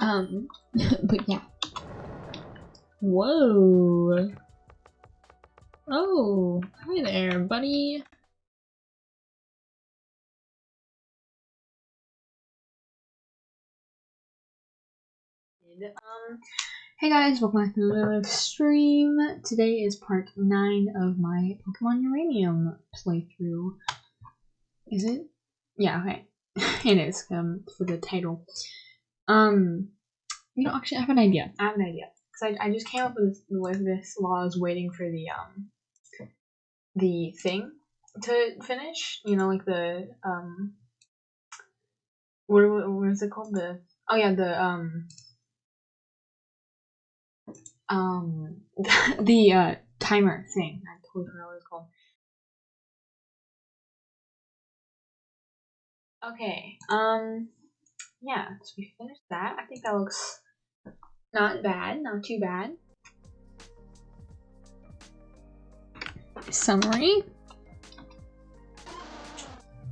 Um, but yeah. Whoa. Oh, hi there, buddy. Um, hey guys, welcome back to another stream. Today is part 9 of my Pokemon Uranium playthrough. Is it? Yeah, okay. it is, um, for the title. Um, you know, actually, I have an idea. I have an idea. Because I, I just came up with, with this while I was waiting for the, um, the thing to finish. You know, like the, um, what, what is it called? The, oh yeah, the, um, um the uh timer thing. I totally forgot what it's called. Okay. Um yeah, so we finished that. I think that looks not bad, not too bad. Summary.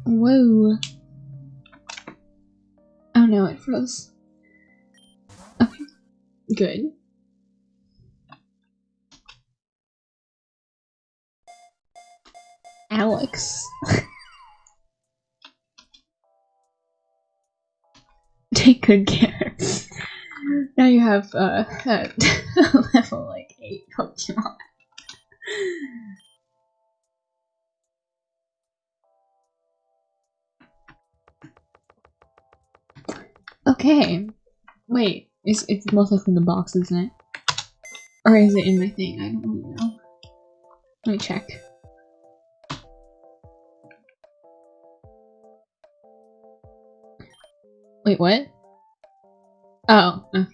Whoa. Oh no, it froze. Okay. Good. Alex. Take good care. now you have uh, uh level like eight Pokemon. Okay. Wait, it's it's most likely in the box, isn't it? Or is it in my thing? I don't really know. Let me check. Wait, what? Oh, okay.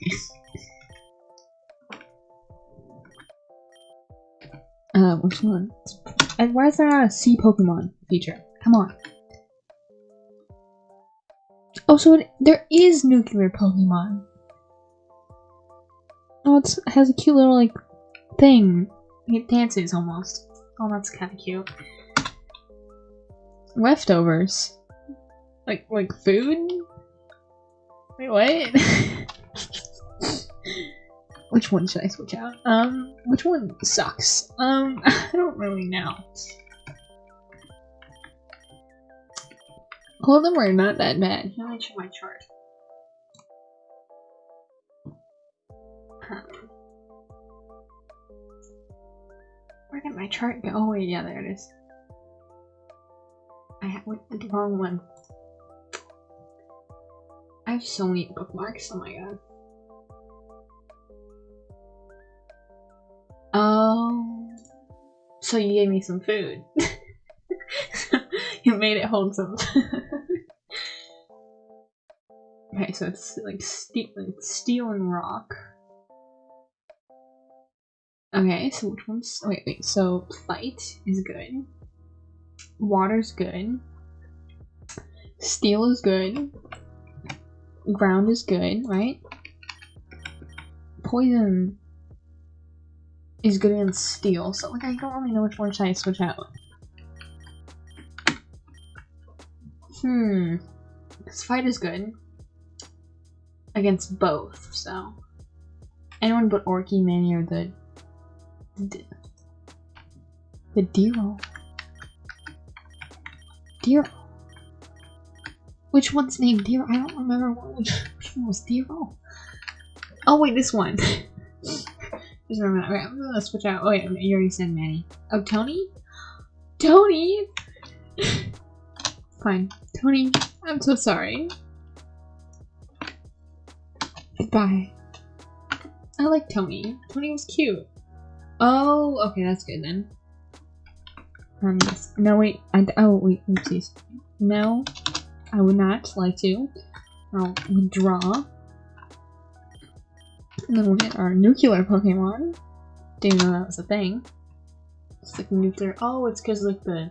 Uh, which one? And why is there not a sea Pokemon feature? Come on. Oh, so it, there is nuclear Pokemon. Oh, it's, it has a cute little, like, thing. It dances almost. Oh, that's kind of cute. Leftovers. Like, like food? Wait, what? which one should I switch out? Um, which one sucks? Um, I don't really know. All of them are not that bad. Let me check my chart. Um, where did my chart go? Oh wait, yeah, there it is. I went the wrong one. I have so many bookmarks, oh my god. Oh. So you gave me some food. you made it wholesome. okay, so it's like steel, steel and rock. Okay, so which one's- wait, wait, so fight is good. Water's good. Steel is good ground is good, right? Poison is good against steel, so like I don't really know which one should I switch out. Hmm. This fight is good. Against both, so. Anyone but Orky, Manny, or the... The, the Deero. Deero. Which one's named Deero? I don't remember which, which one was Deero. Oh wait, this one. Just remember. Okay, I'm gonna switch out. Oh wait, you already said Manny. Oh, Tony? Tony! Fine. Tony, I'm so sorry. Goodbye. I like Tony. Tony was cute. Oh, okay, that's good then. Um, no, wait. I, oh, wait, oopsies. No. I would not like to. I'll withdraw. And then we'll get our nuclear Pokemon. Didn't know that was a thing. It's like nuclear. Oh, it's because like the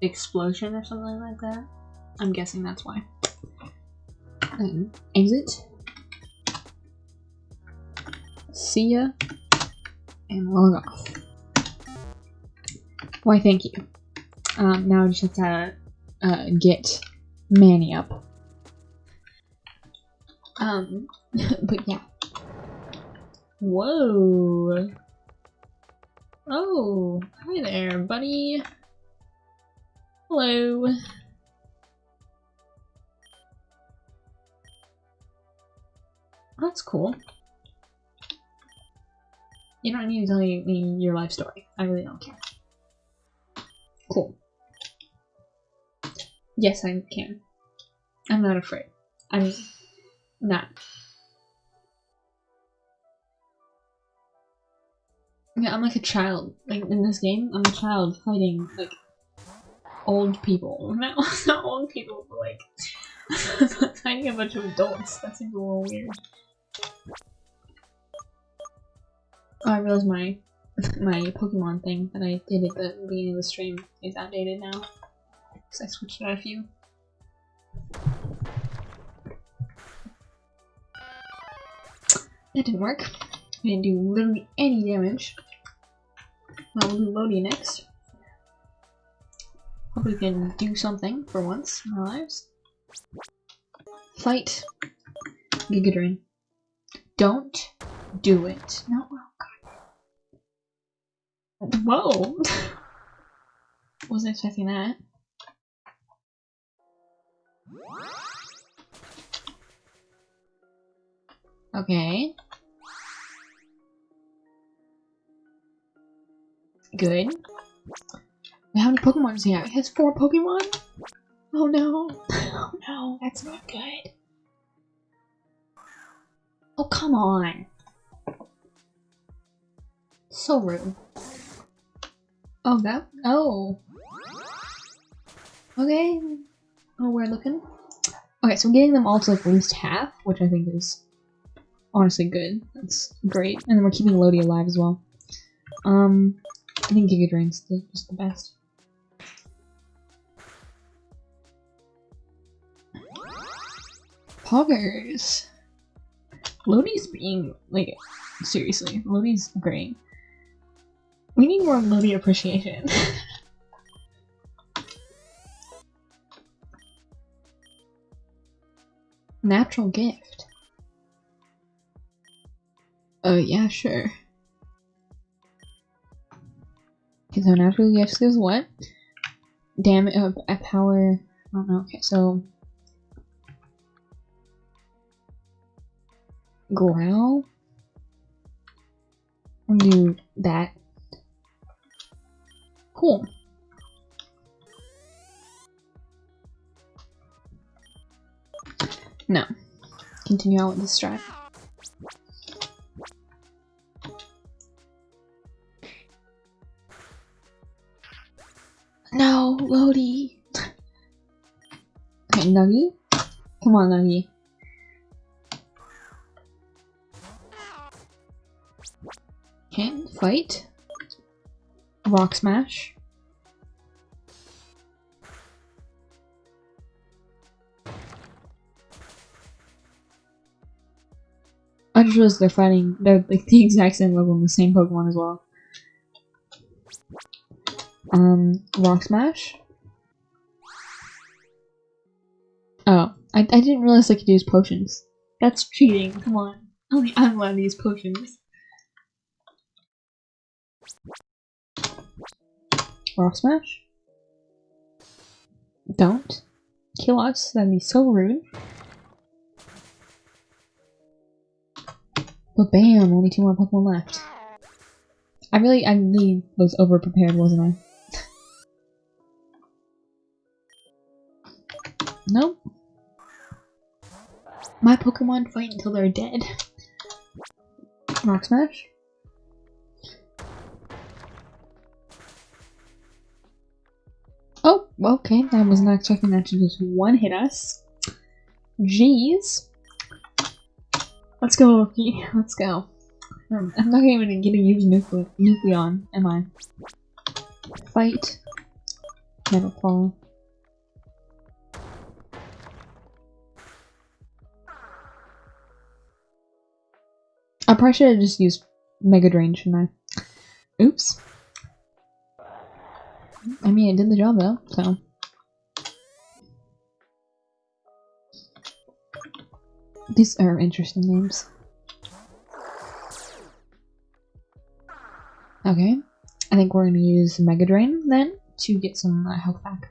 explosion or something like that. I'm guessing that's why. And exit. See ya. And log off. Why, thank you. Um, now I just have to uh, get Manny up. Um, but yeah. Whoa. Oh, hi there, buddy. Hello. That's cool. You don't need to tell me your life story. I really don't care. Cool. Yes, I can. I'm not afraid. I'm not. Yeah, I'm like a child. Like in this game, I'm a child fighting like old people. Not, not old people, but like fighting a bunch of adults. That seems a little weird. Oh, I realized my my Pokemon thing that I did at the beginning of the stream is outdated now. Because I switched out a few. That didn't work. I didn't do literally any damage. Well, we'll do Lodi next. Hope we can do something for once in our lives. Fight Giga Drain. Don't do it. No, oh god. Whoa! Wasn't expecting that. Okay. Good. How many Pokemon does he have? He has four Pokemon? Oh no. Oh no, that's not good. Oh, come on. So rude. Oh, that? Oh. Okay. Oh, we're looking. Okay, so I'm getting them all to like at least half, which I think is honestly good. That's great. And then we're keeping Lodi alive as well. Um, I think Giga Drain's the, just the best. Poggers! Lodi's being, like, seriously, Lodi's great. We need more Lodi appreciation. Natural gift. Oh, yeah, sure. Okay, so natural gift is what? Damage, uh, a power, I don't know, okay, so growl. Do that. Cool. No. Continue on with the strat. No, Lodi. okay, Nuggy. Come on, Nuggy. Okay, fight. Rock smash. I just realized they're fighting, they're like the exact same level in the same Pokemon as well. Um, Rock Smash? Oh, I, I didn't realize I could use potions. That's cheating, come on. Only I'm allowed to use potions. Rock Smash? Don't. Kill us, that'd be so rude. But bam, only two more Pokemon left. I really, I really was over prepared, wasn't I? nope. My Pokemon fight until they're dead. Rock Smash? Oh, okay. I was not expecting that to just one hit us. Jeez. Let's go, Loki. Let's go. Um, I'm not even gonna use Nucle Nucleon, am I? Fight. Never fall. I probably should have just used Mega Drain, shouldn't I? Oops. I mean, it did the job though, so. These are interesting names. Okay, I think we're gonna use Mega Drain then to get some uh, health back.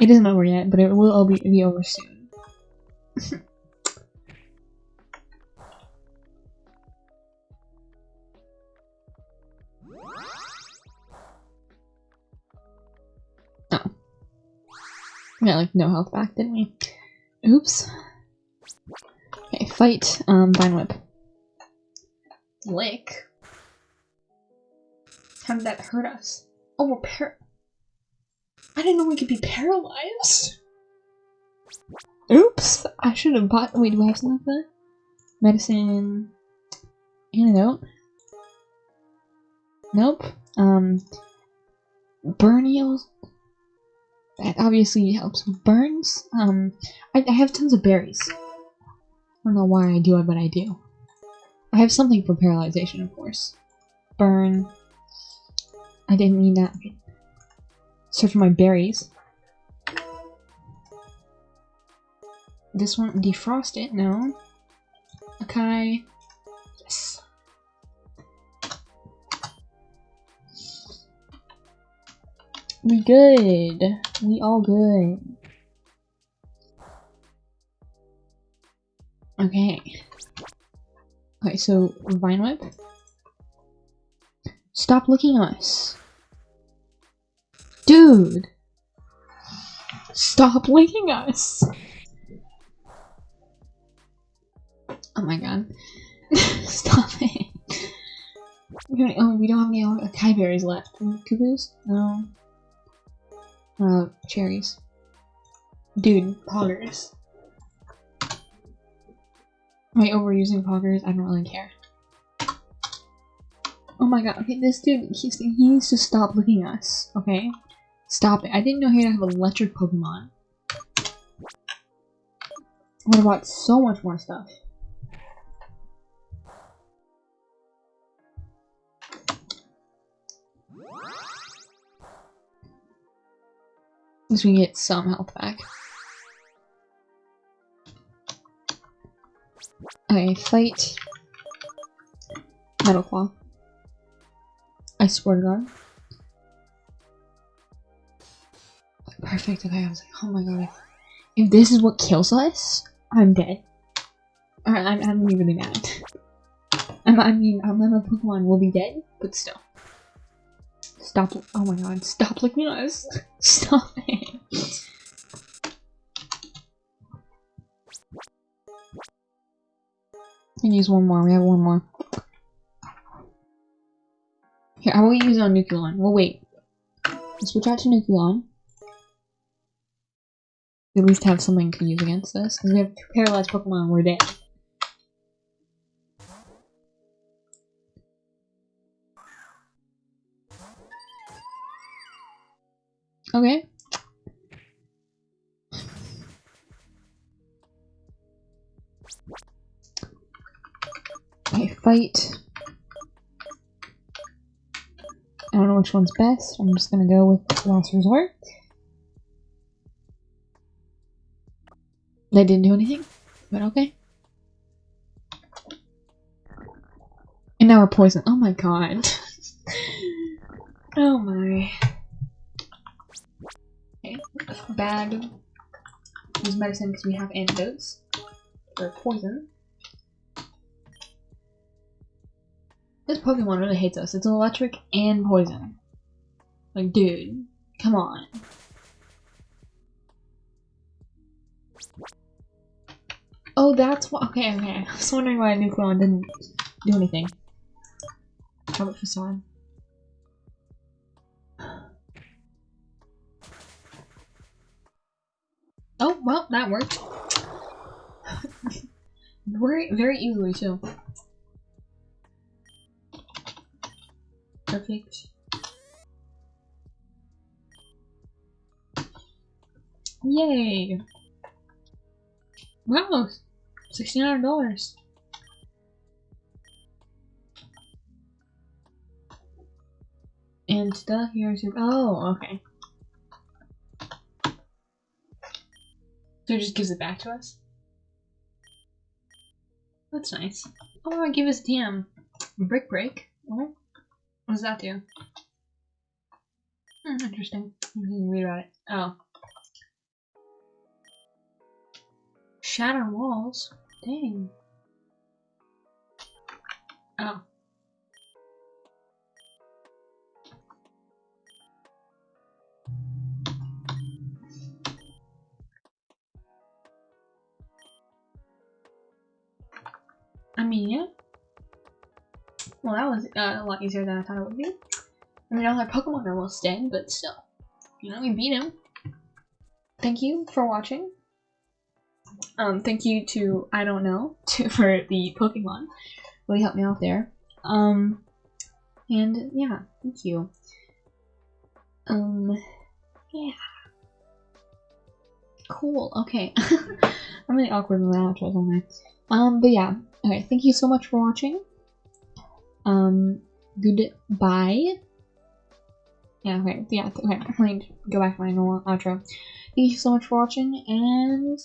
It isn't over yet, but it will all be, be over soon. oh. We got like no health back, didn't we? Oops. Okay, fight, um, Vine Whip. Lick? How did that hurt us? Oh, we're par- I didn't know we could be paralyzed. Oops, I should have bought- wait, do I have something like that? Medicine... Antidote? Nope. Um... Burn heals? That obviously helps with burns. Um, I, I have tons of berries. I don't know why I do it, but I do. I have something for paralyzation, of course. Burn. I didn't mean that. Search for my berries. This one, defrost it, no. Okay. We good. We all good. Okay. Okay, so Vine Whip. Stop looking at us. Dude! Stop licking us! Oh my god. Stop it. Oh, we don't have any uh, Kai berries left. Cuckoos? No. Uh, cherries. Dude, poggers. Am I overusing poggers? I don't really care. Oh my god, okay, this dude, he's, he needs to stop looking at us, okay? Stop it. I didn't know he had to have electric Pokemon. What about so much more stuff? At we get some health back. Okay, fight. Metal Claw. I swear to God. Perfect, okay, I was like, oh my god. If this is what kills us, I'm dead. Alright, I'm, I'm really mad. I'm, I mean, I'm a Pokemon will be dead, but still. Stop. Oh my god. Stop looking at us. Stop it. can use one more. We have one more. Here, I will use on Nucleon. We'll wait. Let's switch out to Nucleon. We at least have something to use against this. Because we have two paralyzed Pokemon, we're dead. Okay. Okay, fight. I don't know which one's best. I'm just gonna go with last resort. They didn't do anything, but okay. And now we're poisoned. Oh my god. oh my bad use medicine because we have antidotes for poison. This Pokemon really hates us. It's electric and poison. Like, dude, come on. Oh, that's why. Okay, okay. I was wondering why Nucleon didn't do anything. How about Facade? Oh, well, that worked. very, very easily, too. Perfect. Yay! Wow! $1,600. And stuff here's your- oh, okay. So it just gives it back to us? That's nice. Oh, I gave us TM. Brick break. What? What does that do? Hmm, interesting. I'm gonna read about it. Oh. Shatter walls? Dang. Oh. Yeah. Well, that was uh, a lot easier than I thought it would be. I mean, all our Pokemon are almost dead, but still. You know, we beat him. Thank you for watching. Um, thank you to, I don't know, to, for the Pokemon. Really helped me out there. Um, and yeah, thank you. Um, yeah. Cool, okay. I'm really awkward with my outros, aren't I? Um, but yeah, okay, thank you so much for watching. Um, goodbye. Yeah, okay, yeah, okay, I'm going to go back to my normal outro. Thank you so much for watching, and